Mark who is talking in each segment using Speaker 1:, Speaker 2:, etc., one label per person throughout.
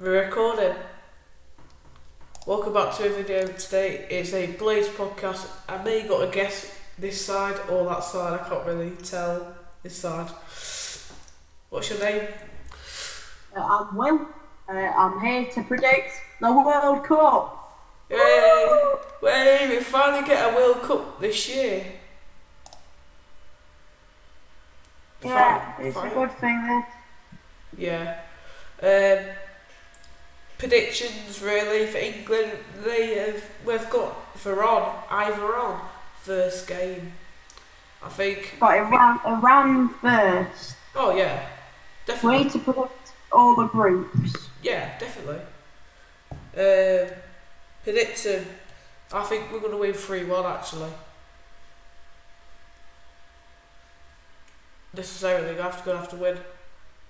Speaker 1: We're recording. Welcome back to a video today. It's a Blaze podcast. I may got a guess this side or that side. I can't really tell this side. What's your name?
Speaker 2: Uh, I'm Will. Uh, I'm here to predict the World Cup.
Speaker 1: Yay! Way we finally get a World Cup this year.
Speaker 2: Yeah, it's a good thing that
Speaker 1: Yeah. Um, predictions really for England. They have we've got Veron, Ivoron, first game. I think.
Speaker 2: got Iran, Iran first.
Speaker 1: Oh yeah,
Speaker 2: We
Speaker 1: definitely.
Speaker 2: need to predict all the groups.
Speaker 1: Yeah, definitely. Um, predicting. I think we're gonna win three one actually. Necessarily, we have to gonna have to win.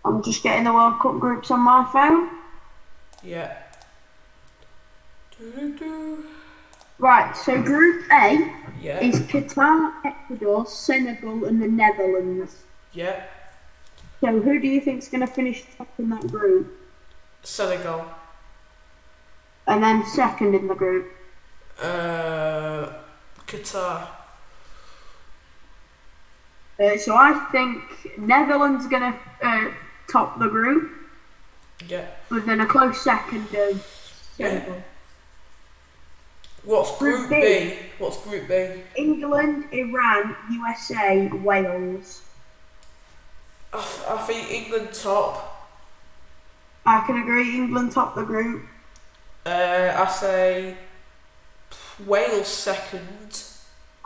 Speaker 2: I'm just getting the World Cup groups on my phone.
Speaker 1: Yeah.
Speaker 2: Right, so Group A
Speaker 1: Yeah.
Speaker 2: is Qatar, Ecuador, Senegal, and the Netherlands.
Speaker 1: Yeah.
Speaker 2: So who do you think is going to finish top in that group?
Speaker 1: Senegal.
Speaker 2: And then second in the group?
Speaker 1: Uh, Qatar.
Speaker 2: Uh, so I think Netherlands going to uh, top the group,
Speaker 1: Yeah.
Speaker 2: but then a close second of Senegal.
Speaker 1: What's Group
Speaker 2: Group
Speaker 1: B?
Speaker 2: B.
Speaker 1: What's Group B?
Speaker 2: England, Iran, USA, Wales.
Speaker 1: I, I think England top.
Speaker 2: I can agree. England top the group.
Speaker 1: Uh, I say Wales second.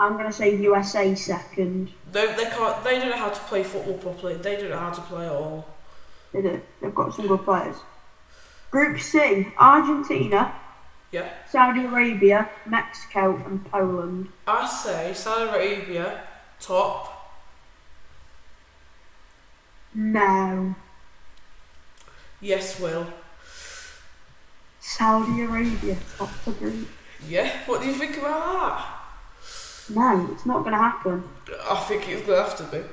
Speaker 2: I'm gonna say USA second.
Speaker 1: No, they can't. They don't know how to play football properly. They don't know how to play at all.
Speaker 2: They do. They've got some good players. Group C: Argentina,
Speaker 1: Yeah.
Speaker 2: Saudi Arabia, Mexico, and Poland.
Speaker 1: I say Saudi Arabia top.
Speaker 2: No,
Speaker 1: Yes, Will.
Speaker 2: Saudi Arabia top the group.
Speaker 1: Yeah. What do you think about that?
Speaker 2: No, it's not gonna happen.
Speaker 1: I think it's gonna have to be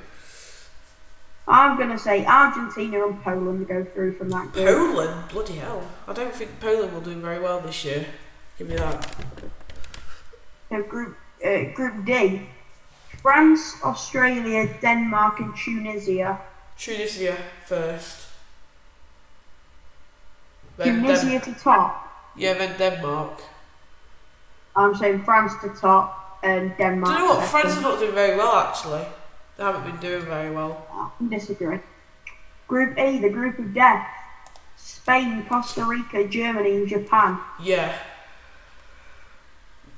Speaker 2: I'm gonna say Argentina and Poland go through from that group.
Speaker 1: Poland. Bloody hell! I don't think Poland will do very well this year. Give me that.
Speaker 2: So group uh, Group D: France, Australia, Denmark, and Tunisia.
Speaker 1: Tunisia first. Then
Speaker 2: Tunisia
Speaker 1: Den-
Speaker 2: to top.
Speaker 1: yeah, then Denmark.
Speaker 2: I'm saying France to top and Denmark.
Speaker 1: Do you know what? France are not doing very well actually. They haven't been doing very well.
Speaker 2: I can disagree. Group E, the group of death. Spain, Costa Rica, Germany, and Japan.
Speaker 1: Yeah,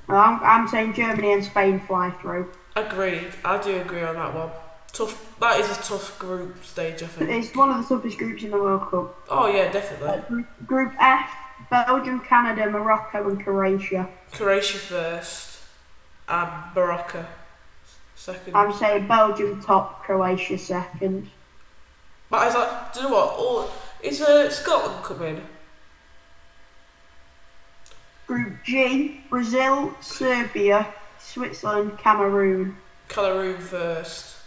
Speaker 2: Well, I'm, I'm saying Germany and Spain fly through.
Speaker 1: agreed. I do agree on that one. Tough. That is a tough group stage, I think.
Speaker 2: It's one of the toughest groups in the World Cup.
Speaker 1: Oh yeah, definitely.
Speaker 2: Uh, group, group F, Belgium, Canada, Morocco, and Croatia.
Speaker 1: Croatia first, and Morocco second.
Speaker 2: I'm saying Belgium top, Croatia second.
Speaker 1: But is like, Do you know what? All is uh, Scotland coming?
Speaker 2: Group G, Brazil, Serbia, Switzerland, Cameroon.
Speaker 1: Cameroon first.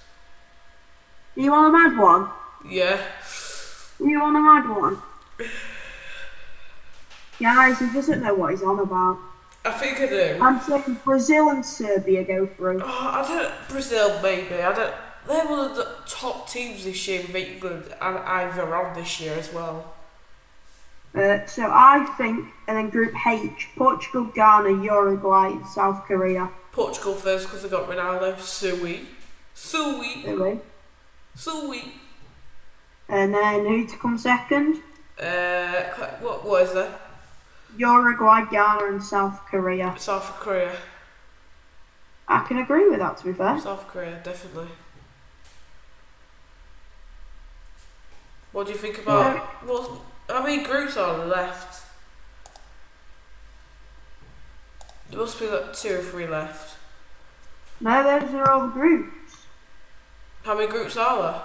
Speaker 2: You want a mad one?
Speaker 1: Yeah.
Speaker 2: You want a mad one? Guys, he doesn't know what he's on about.
Speaker 1: I think I do.
Speaker 2: I'm saying Brazil and Serbia go through.
Speaker 1: Oh, I don't. Brazil maybe. I don't. They're one of the top teams this year with England and either on this year as well.
Speaker 2: Uh, so I think, and then Group H, Portugal, Ghana, Uruguay, South Korea.
Speaker 1: Portugal first because they got Ronaldo. Sweet.
Speaker 2: Really.
Speaker 1: Sweet.
Speaker 2: And then who to come second?
Speaker 1: Uh, what is that?
Speaker 2: Uruguay, Ghana, and South Korea.
Speaker 1: South Korea.
Speaker 2: I can agree with that, to be fair.
Speaker 1: South Korea, definitely. What do you think about what? How many groups are left? There must be like two or three left.
Speaker 2: No, those are all the groups.
Speaker 1: How many groups are there?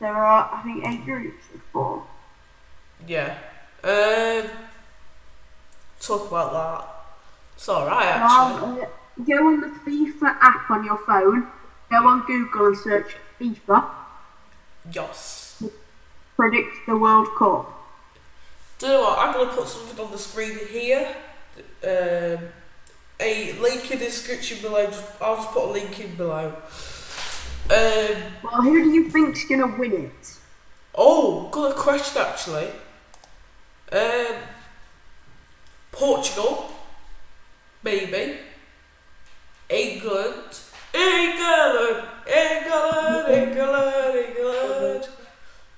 Speaker 2: There are, I think, eight groups or four.
Speaker 1: Yeah. Um. Talk about that. It's alright actually.
Speaker 2: Well, uh, go on the FIFA app on your phone. Go on Google and search FIFA.
Speaker 1: Yes.
Speaker 2: Predict the World Cup.
Speaker 1: Do you know what? I'm going to put something on the screen here. Um, a link in the description below. I'll just put a link in below. Um,
Speaker 2: Well, who do you think's gonna win it?
Speaker 1: oh, good question actually. Um, Portugal, maybe. England, England, England, England, England.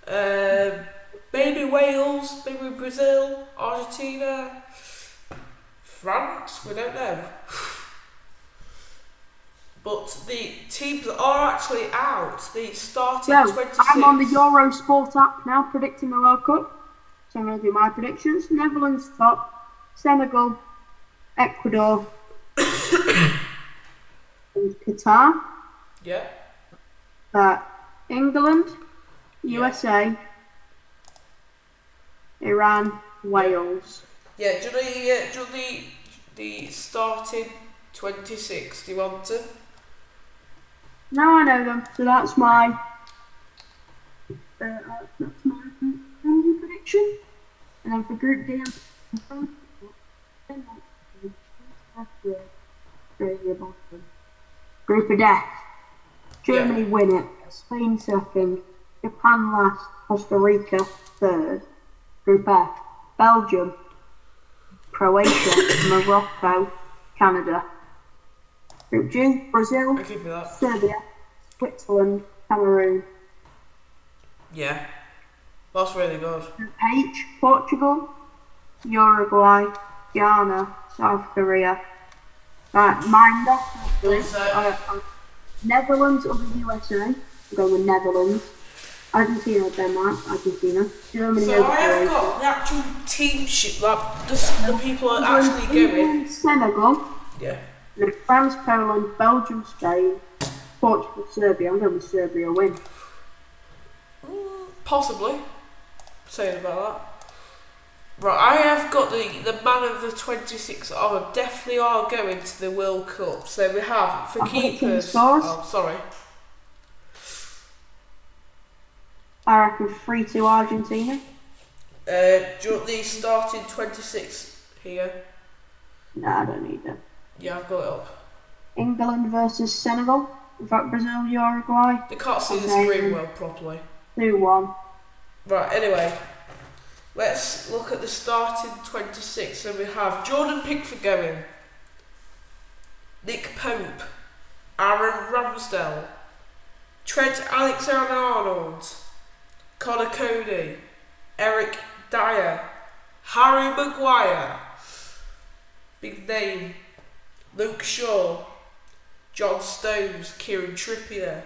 Speaker 1: Um, maybe Wales, maybe Brazil, Argentina, France. We don't know. But the teams that are actually out, the starting
Speaker 2: So,
Speaker 1: 26.
Speaker 2: I'm on the Eurosport app now predicting the World Cup. So I'm going to do my predictions. Netherlands top, Senegal, Ecuador, and Qatar.
Speaker 1: Yeah.
Speaker 2: Uh, England, USA, Iran, Wales.
Speaker 1: Yeah, do the, uh, do know the, the starting 26? Do you want to?
Speaker 2: Now I know them, so that's my uh, that's my prediction. And then for Group D, I'm Group of Death. Germany win it. Spain second. Japan last. Costa Rica third. Group F. Belgium. Croatia. Morocco. Canada. Group G. Brazil.
Speaker 1: I'll give you that.
Speaker 2: Serbia, Switzerland, Cameroon.
Speaker 1: Yeah. That's really good.
Speaker 2: Group H, Portugal, Uruguay, Ghana, South Korea. Right, mind off.
Speaker 1: What's that?
Speaker 2: Uh, uh, Netherlands or the USA. I'm going with Netherlands. Argentina, Denmark, Argentina. Germany,
Speaker 1: So I have got the actual team sheet, like the, the people are actually going.
Speaker 2: Senegal.
Speaker 1: Yeah.
Speaker 2: France, Poland, Belgium, Spain, Portugal, Serbia. I'm going with Serbia win.
Speaker 1: Mm, possibly. Saying about that. Right, I have got the, the man of the 26 are definitely are going to the World Cup. So we have for
Speaker 2: picking
Speaker 1: keepers. Oh, sorry.
Speaker 2: I reckon 3 2 Argentina.
Speaker 1: Uh, do you want the starting 26 here?
Speaker 2: No, I don't need them.
Speaker 1: Yeah, I've got it up.
Speaker 2: England versus Senegal. In fact, Brazil, Uruguay.
Speaker 1: They can't see the screen well properly.
Speaker 2: 2 1.
Speaker 1: Right, anyway, let's look at the starting 26. So we have Jordan Pickford going, Nick Pope, Aaron Ramsdale, Trent Alexander Arnold, Conor Coady, Eric Dier, Harry Maguire, big name, Luke Shaw, John Stones, Kieran Trippier,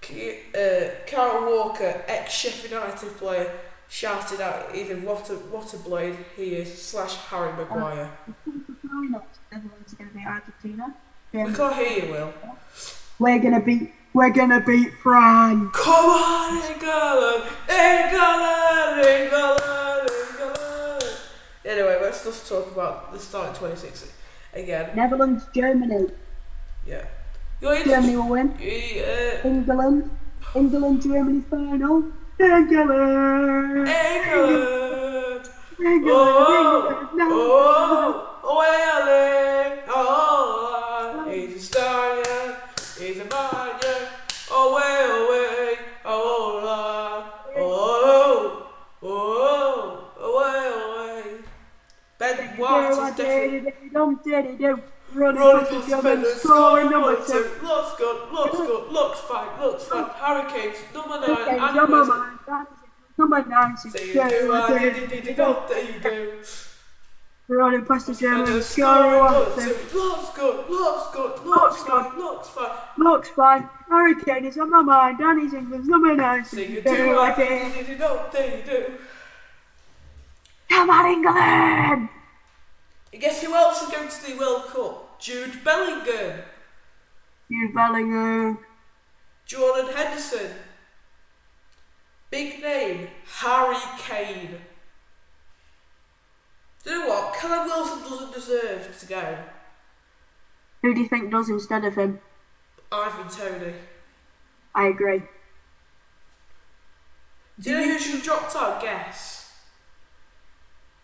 Speaker 1: Ki- uh, Walker, ex Sheffield United player, shouted out even what a, what a blade he is, slash Harry Maguire.
Speaker 2: Going to beat Argentina.
Speaker 1: We can't hear you, Will.
Speaker 2: We're going to beat. We're going to beat France.
Speaker 1: Come on, England! England! England! England! Anyway, let's just talk about the start of 26 again.
Speaker 2: Netherlands, Germany.
Speaker 1: Yeah. You're
Speaker 2: Germany will win.
Speaker 1: uh,
Speaker 2: England. England, Germany final. England.
Speaker 1: England!
Speaker 2: England.
Speaker 1: Oh!
Speaker 2: No.
Speaker 1: Oh, oh! Oh, Welling! Oh! He's a stallion! He's a man, yeah! Oh, way, oh, way! Oh, la! Oh! Oh! Oh, way, oh, way! Ben White is definitely
Speaker 2: Dum diddy do. Running past
Speaker 1: past
Speaker 2: the
Speaker 1: the
Speaker 2: German,
Speaker 1: defender,
Speaker 2: scoring number two.
Speaker 1: Looks good, looks good, looks fine, looks fine. Hurricanes, number nine, and
Speaker 2: number
Speaker 1: West-
Speaker 2: nine. that is it. Number.
Speaker 1: Say you do, there you do.
Speaker 2: Running past the German,
Speaker 1: And
Speaker 2: scoring
Speaker 1: scoring
Speaker 2: one
Speaker 1: number
Speaker 2: two.
Speaker 1: two. Looks good, looks good,
Speaker 2: looks good.
Speaker 1: fine, fine.
Speaker 2: Looks fine. Hurricane is on my mind. Danny's England's number nine.
Speaker 1: Say you do, I did, did, did, don't, there you do.
Speaker 2: Come on, England!
Speaker 1: And guess who else is going to the World Cup? Jude Bellingham,
Speaker 2: You Bellingham.
Speaker 1: Jordan Henderson, big name, Harry Kane. Do you know what? Callum Wilson doesn't deserve to go.
Speaker 2: Who do you think does instead of him?
Speaker 1: Ivan Toney.
Speaker 2: I agree.
Speaker 1: Do you know who should have dropped out? Guess.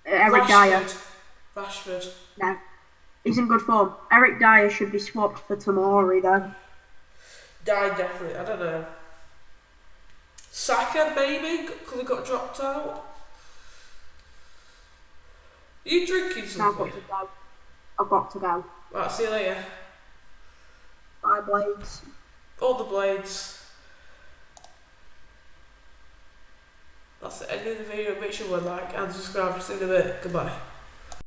Speaker 2: Eric Dier.
Speaker 1: Rashford. Rashford.
Speaker 2: No. He's in good form. Eric Dier should be swapped for Tomori then.
Speaker 1: Died definitely. I don't know. Saka maybe could have got dropped out. Are you drinking
Speaker 2: Now I've got to go. I've got to go.
Speaker 1: Right, see you later.
Speaker 2: Bye, Blades.
Speaker 1: All the blades. That's the end of the video. Make sure you like and subscribe. See you in a bit. Goodbye.